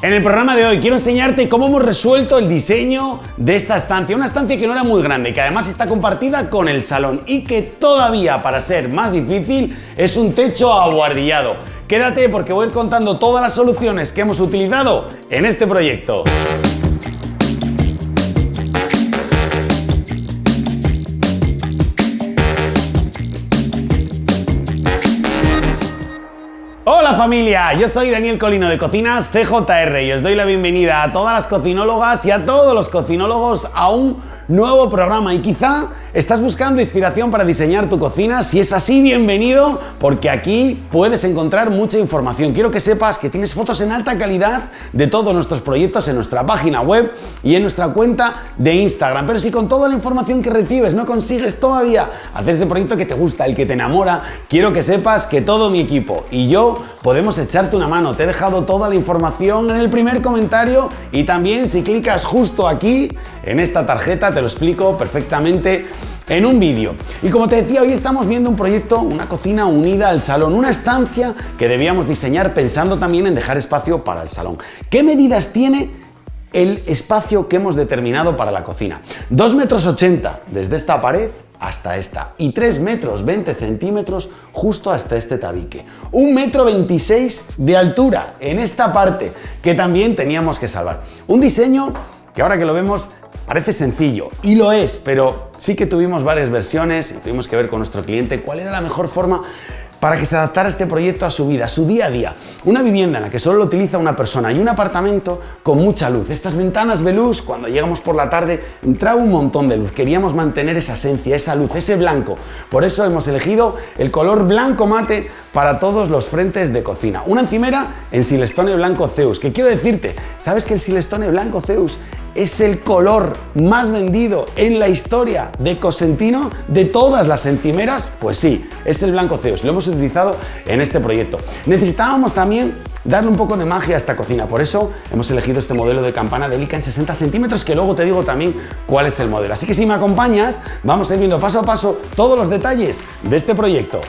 En el programa de hoy quiero enseñarte cómo hemos resuelto el diseño de esta estancia. Una estancia que no era muy grande, que además está compartida con el salón y que todavía, para ser más difícil, es un techo aguardillado. Quédate porque voy a ir contando todas las soluciones que hemos utilizado en este proyecto. Hola familia, yo soy Daniel Colino de Cocinas CJR y os doy la bienvenida a todas las cocinólogas y a todos los cocinólogos a un nuevo programa y quizá estás buscando inspiración para diseñar tu cocina, si es así bienvenido porque aquí puedes encontrar mucha información. Quiero que sepas que tienes fotos en alta calidad de todos nuestros proyectos en nuestra página web y en nuestra cuenta de Instagram, pero si con toda la información que recibes no consigues todavía hacer ese proyecto que te gusta, el que te enamora, quiero que sepas que todo mi equipo y yo podemos echarte una mano. Te he dejado toda la información en el primer comentario y también si clicas justo aquí en esta tarjeta te lo explico perfectamente en un vídeo. Y como te decía, hoy estamos viendo un proyecto, una cocina unida al salón, una estancia que debíamos diseñar pensando también en dejar espacio para el salón. ¿Qué medidas tiene el espacio que hemos determinado para la cocina? 2 metros 80 desde esta pared hasta esta y 3 metros 20 centímetros justo hasta este tabique. 1 metro 26 de altura en esta parte que también teníamos que salvar. Un diseño que ahora que lo vemos parece sencillo y lo es, pero sí que tuvimos varias versiones y tuvimos que ver con nuestro cliente cuál era la mejor forma para que se adaptara este proyecto a su vida, a su día a día. Una vivienda en la que solo lo utiliza una persona y un apartamento con mucha luz. Estas ventanas de luz, cuando llegamos por la tarde, entraba un montón de luz. Queríamos mantener esa esencia, esa luz, ese blanco. Por eso hemos elegido el color blanco mate para todos los frentes de cocina. Una encimera en silestone blanco Zeus. Que quiero decirte, ¿sabes que el silestone blanco Zeus es el color más vendido en la historia de Cosentino de todas las encimeras? Pues sí, es el blanco Zeus. Lo hemos utilizado en este proyecto. Necesitábamos también darle un poco de magia a esta cocina. Por eso hemos elegido este modelo de campana de Lica en 60 centímetros, que luego te digo también cuál es el modelo. Así que si me acompañas, vamos a ir viendo paso a paso todos los detalles de este proyecto.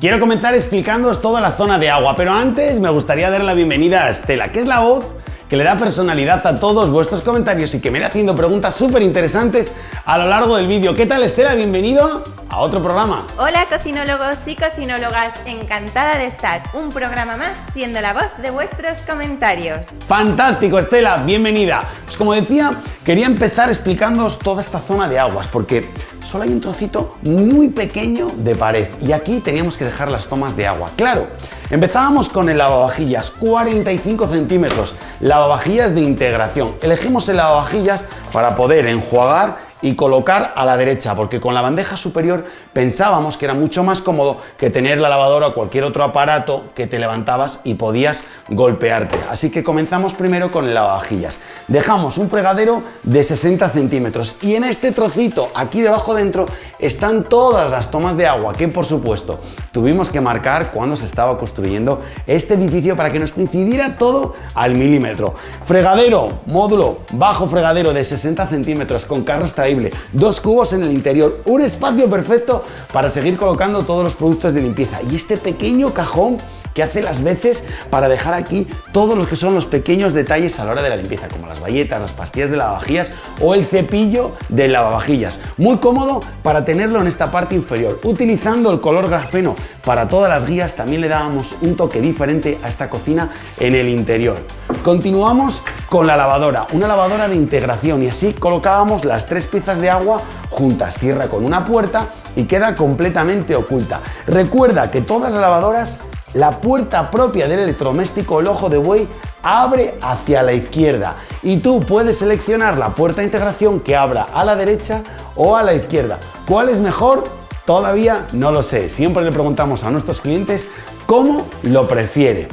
Quiero comenzar explicándoos toda la zona de agua, pero antes me gustaría dar la bienvenida a Estela, que es la voz que le da personalidad a todos vuestros comentarios y que me irá haciendo preguntas súper interesantes a lo largo del vídeo. ¿Qué tal Estela? Bienvenido a otro programa. Hola cocinólogos y cocinólogas, encantada de estar un programa más siendo la voz de vuestros comentarios. Fantástico Estela, bienvenida. Pues como decía, quería empezar explicándoos toda esta zona de aguas porque solo hay un trocito muy pequeño de pared y aquí teníamos que dejar las tomas de agua. Claro, empezábamos con el lavavajillas, 45 centímetros, lavavajillas de integración. Elegimos el lavavajillas para poder enjuagar y colocar a la derecha, porque con la bandeja superior pensábamos que era mucho más cómodo que tener la lavadora o cualquier otro aparato que te levantabas y podías golpearte. Así que comenzamos primero con el lavavajillas. Dejamos un fregadero de 60 centímetros y en este trocito, aquí debajo dentro, están todas las tomas de agua que, por supuesto, tuvimos que marcar cuando se estaba construyendo este edificio para que nos coincidiera todo al milímetro. Fregadero, módulo, bajo fregadero de 60 centímetros con carro extraíble dos cubos en el interior, un espacio perfecto para seguir colocando todos los productos de limpieza y este pequeño cajón que hace las veces para dejar aquí todos los que son los pequeños detalles a la hora de la limpieza, como las bayetas, las pastillas de lavavajillas o el cepillo de lavavajillas. Muy cómodo para tenerlo en esta parte inferior. Utilizando el color grafeno para todas las guías también le dábamos un toque diferente a esta cocina en el interior. Continuamos con la lavadora, una lavadora de integración y así colocábamos las tres piezas de agua juntas, cierra con una puerta y queda completamente oculta. Recuerda que todas las lavadoras la puerta propia del electrodoméstico El Ojo de Buey abre hacia la izquierda y tú puedes seleccionar la puerta de integración que abra a la derecha o a la izquierda. ¿Cuál es mejor? Todavía no lo sé. Siempre le preguntamos a nuestros clientes cómo lo prefiere.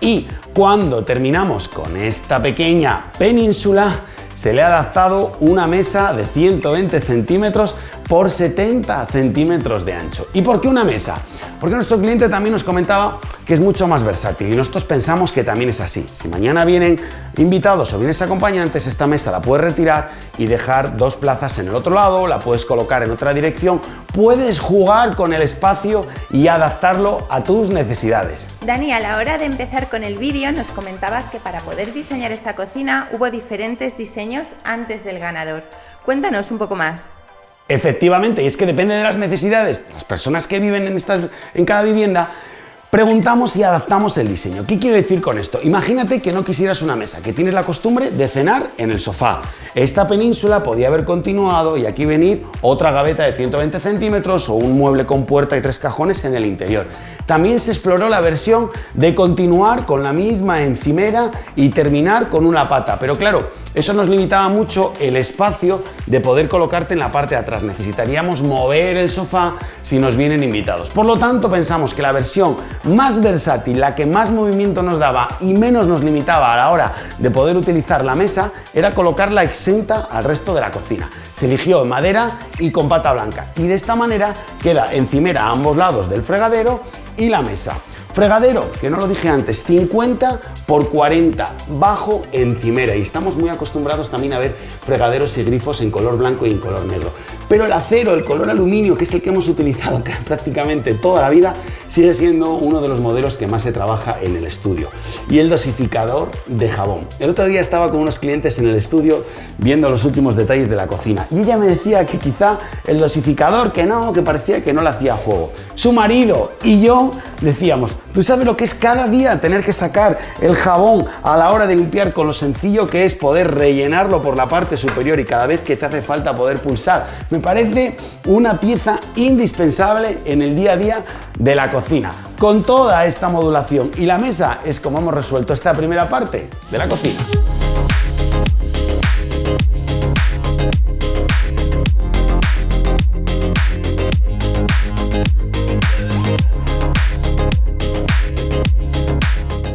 Y cuando terminamos con esta pequeña península, se le ha adaptado una mesa de 120 centímetros por 70 centímetros de ancho. ¿Y por qué una mesa? Porque nuestro cliente también nos comentaba que es mucho más versátil y nosotros pensamos que también es así. Si mañana vienen invitados o vienes acompañantes, esta mesa la puedes retirar y dejar dos plazas en el otro lado, la puedes colocar en otra dirección, puedes jugar con el espacio y adaptarlo a tus necesidades. Dani, a la hora de empezar con el vídeo nos comentabas que para poder diseñar esta cocina hubo diferentes diseños antes del ganador. Cuéntanos un poco más. Efectivamente, y es que depende de las necesidades de las personas que viven en, estas, en cada vivienda, Preguntamos y adaptamos el diseño. ¿Qué quiero decir con esto? Imagínate que no quisieras una mesa, que tienes la costumbre de cenar en el sofá. Esta península podía haber continuado y aquí venir otra gaveta de 120 centímetros o un mueble con puerta y tres cajones en el interior. También se exploró la versión de continuar con la misma encimera y terminar con una pata, pero claro, eso nos limitaba mucho el espacio de poder colocarte en la parte de atrás. Necesitaríamos mover el sofá si nos vienen invitados. Por lo tanto, pensamos que la versión más versátil, la que más movimiento nos daba y menos nos limitaba a la hora de poder utilizar la mesa, era colocarla exenta al resto de la cocina. Se eligió en madera y con pata blanca y de esta manera queda encimera a ambos lados del fregadero y la mesa. Fregadero, que no lo dije antes, 50 por 40, bajo encimera. Y estamos muy acostumbrados también a ver fregaderos y grifos en color blanco y en color negro. Pero el acero, el color aluminio, que es el que hemos utilizado prácticamente toda la vida, sigue siendo uno de los modelos que más se trabaja en el estudio. Y el dosificador de jabón. El otro día estaba con unos clientes en el estudio viendo los últimos detalles de la cocina. Y ella me decía que quizá el dosificador, que no, que parecía que no le hacía juego. Su marido y yo decíamos, ¿tú sabes lo que es cada día tener que sacar el jabón a la hora de limpiar con lo sencillo que es poder rellenarlo por la parte superior y cada vez que te hace falta poder pulsar? Me parece una pieza indispensable en el día a día de la cocina. Con toda esta modulación y la mesa es como hemos resuelto esta primera parte de la cocina.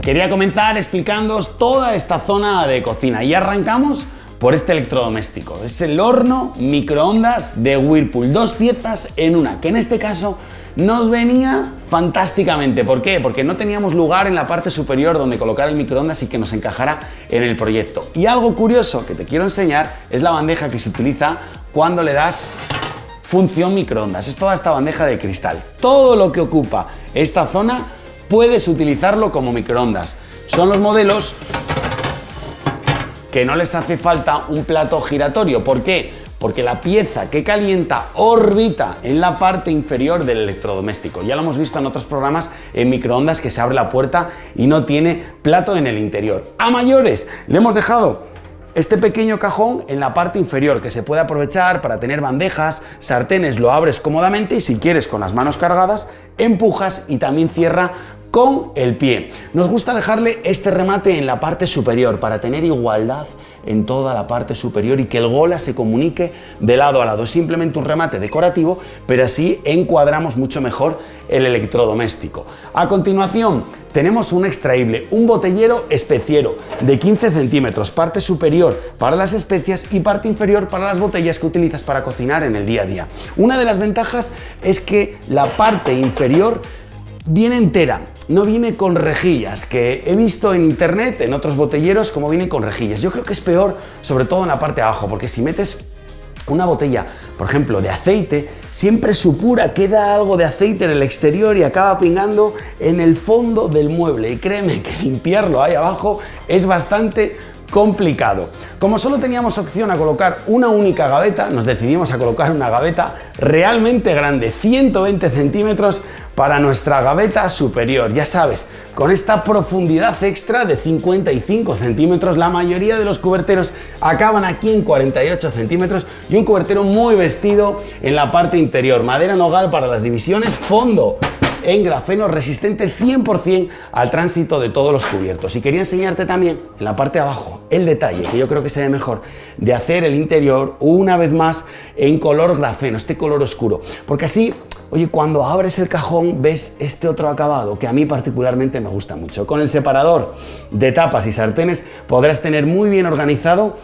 Quería comenzar explicándoos toda esta zona de cocina y arrancamos por este electrodoméstico. Es el horno microondas de Whirlpool, dos piezas en una, que en este caso nos venía fantásticamente. ¿Por qué? Porque no teníamos lugar en la parte superior donde colocar el microondas y que nos encajara en el proyecto. Y algo curioso que te quiero enseñar es la bandeja que se utiliza cuando le das función microondas. Es toda esta bandeja de cristal. Todo lo que ocupa esta zona puedes utilizarlo como microondas. Son los modelos que no les hace falta un plato giratorio. ¿Por qué? Porque la pieza que calienta orbita en la parte inferior del electrodoméstico. Ya lo hemos visto en otros programas en microondas que se abre la puerta y no tiene plato en el interior. A mayores, le hemos dejado este pequeño cajón en la parte inferior que se puede aprovechar para tener bandejas, sartenes, lo abres cómodamente y si quieres con las manos cargadas, empujas y también cierra con el pie. Nos gusta dejarle este remate en la parte superior para tener igualdad en toda la parte superior y que el gola se comunique de lado a lado. Es simplemente un remate decorativo, pero así encuadramos mucho mejor el electrodoméstico. A continuación, tenemos un extraíble, un botellero especiero de 15 centímetros, parte superior para las especias y parte inferior para las botellas que utilizas para cocinar en el día a día. Una de las ventajas es que la parte inferior viene entera, no viene con rejillas, que he visto en internet, en otros botelleros, como vienen con rejillas. Yo creo que es peor, sobre todo en la parte de abajo, porque si metes una botella, por ejemplo, de aceite, siempre supura, queda algo de aceite en el exterior y acaba pingando en el fondo del mueble. Y créeme que limpiarlo ahí abajo es bastante complicado. Como solo teníamos opción a colocar una única gaveta, nos decidimos a colocar una gaveta realmente grande, 120 centímetros para nuestra gaveta superior. Ya sabes, con esta profundidad extra de 55 centímetros, la mayoría de los cuberteros acaban aquí en 48 centímetros y un cubertero muy vestido en la parte interior. Madera nogal para las divisiones, fondo en grafeno resistente 100% al tránsito de todos los cubiertos. Y quería enseñarte también en la parte de abajo el detalle, que yo creo que se ve mejor, de hacer el interior una vez más en color grafeno, este color oscuro. Porque así, oye, cuando abres el cajón ves este otro acabado que a mí particularmente me gusta mucho. Con el separador de tapas y sartenes podrás tener muy bien organizado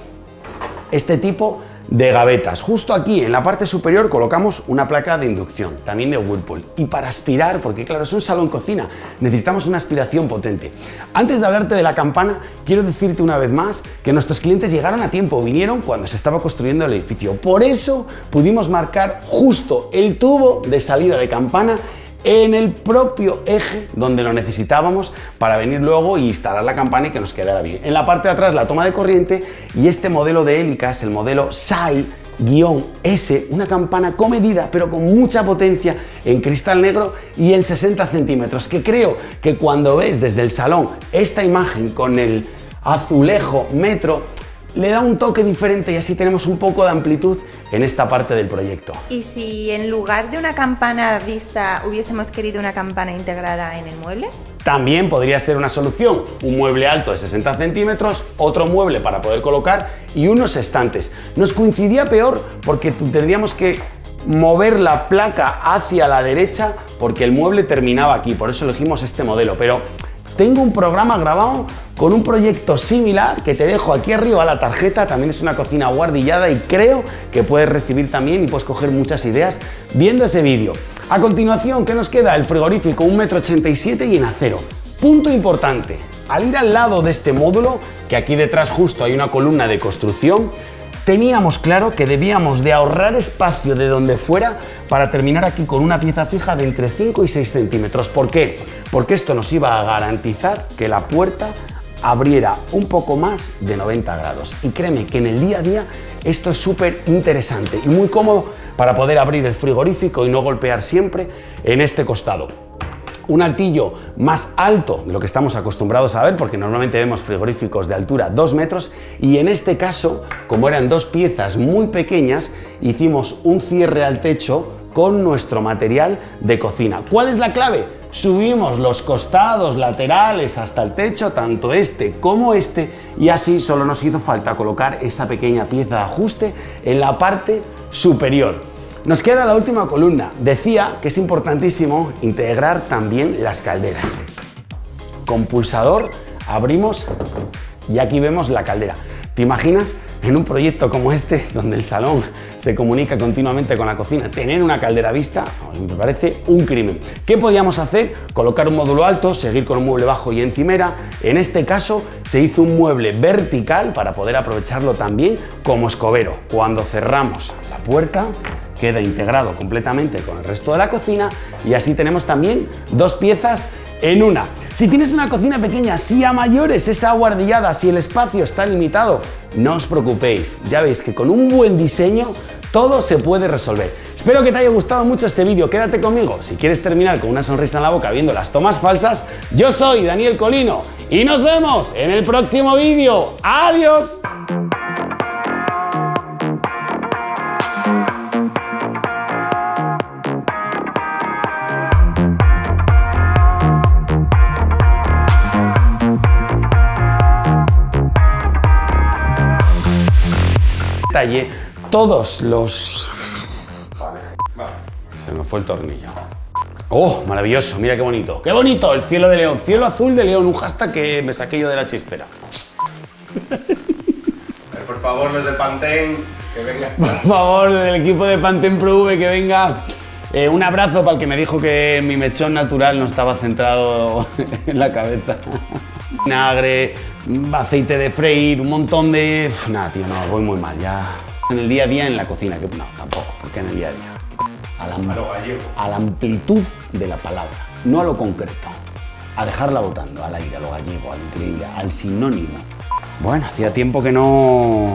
este tipo gavetas. Justo aquí, en la parte superior, colocamos una placa de inducción, también de Whirlpool. Y para aspirar, porque claro, es un salón cocina, necesitamos una aspiración potente. Antes de hablarte de la campana, quiero decirte una vez más que nuestros clientes llegaron a tiempo, vinieron cuando se estaba construyendo el edificio. Por eso pudimos marcar justo el tubo de salida de campana en el propio eje donde lo necesitábamos para venir luego y instalar la campana y que nos quedara bien. En la parte de atrás la toma de corriente y este modelo de hélica es el modelo SAI S, una campana comedida pero con mucha potencia en cristal negro y en 60 centímetros, que creo que cuando ves desde el salón esta imagen con el azulejo metro, le da un toque diferente y así tenemos un poco de amplitud en esta parte del proyecto. ¿Y si en lugar de una campana vista hubiésemos querido una campana integrada en el mueble? También podría ser una solución, un mueble alto de 60 centímetros, otro mueble para poder colocar y unos estantes. Nos coincidía peor porque tendríamos que mover la placa hacia la derecha porque el mueble terminaba aquí, por eso elegimos este modelo, pero tengo un programa grabado con un proyecto similar que te dejo aquí arriba la tarjeta, también es una cocina guardillada y creo que puedes recibir también y puedes coger muchas ideas viendo ese vídeo. A continuación, ¿qué nos queda? El frigorífico 1,87 m y en acero. Punto importante, al ir al lado de este módulo, que aquí detrás justo hay una columna de construcción, teníamos claro que debíamos de ahorrar espacio de donde fuera para terminar aquí con una pieza fija de entre 5 y 6 centímetros. ¿Por qué? Porque esto nos iba a garantizar que la puerta abriera un poco más de 90 grados. Y créeme que en el día a día esto es súper interesante y muy cómodo para poder abrir el frigorífico y no golpear siempre en este costado un altillo más alto de lo que estamos acostumbrados a ver, porque normalmente vemos frigoríficos de altura 2 metros, y en este caso, como eran dos piezas muy pequeñas, hicimos un cierre al techo con nuestro material de cocina. ¿Cuál es la clave? Subimos los costados laterales hasta el techo, tanto este como este, y así solo nos hizo falta colocar esa pequeña pieza de ajuste en la parte superior. Nos queda la última columna. Decía que es importantísimo integrar también las calderas. Con pulsador abrimos y aquí vemos la caldera. ¿Te imaginas en un proyecto como este, donde el salón se comunica continuamente con la cocina, tener una caldera vista? Me parece un crimen. ¿Qué podíamos hacer? Colocar un módulo alto, seguir con un mueble bajo y encimera. En este caso se hizo un mueble vertical para poder aprovecharlo también como escobero. Cuando cerramos la puerta, queda integrado completamente con el resto de la cocina y así tenemos también dos piezas en una. Si tienes una cocina pequeña, si a mayores es aguardillada, si el espacio está limitado, no os preocupéis, ya veis que con un buen diseño todo se puede resolver. Espero que te haya gustado mucho este vídeo, quédate conmigo. Si quieres terminar con una sonrisa en la boca viendo las tomas falsas, yo soy Daniel Colino y nos vemos en el próximo vídeo. ¡Adiós! Todos los... Se me fue el tornillo. ¡Oh, maravilloso! Mira qué bonito. ¡Qué bonito! El cielo de León. Cielo azul de León. Un hashtag que me saqué yo de la chistera. Por favor, los de Pantene, que vengan. Por favor, el equipo de Pantene Pro V, que venga. Eh, un abrazo para el que me dijo que mi mechón natural no estaba centrado en la cabeza. Vinagre, aceite de freír, un montón de... nada, tío, no, voy muy mal, ya... En el día a día en la cocina, que no, tampoco, porque en el día a día. A la, a la amplitud de la palabra, no a lo concreto. A dejarla votando, al aire, a lo gallego, al increíble, al sinónimo. Bueno, hacía tiempo que no...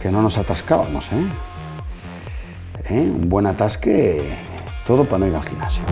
que no nos atascábamos, ¿eh? ¿Eh? Un buen atasque, todo para no ir al gimnasio.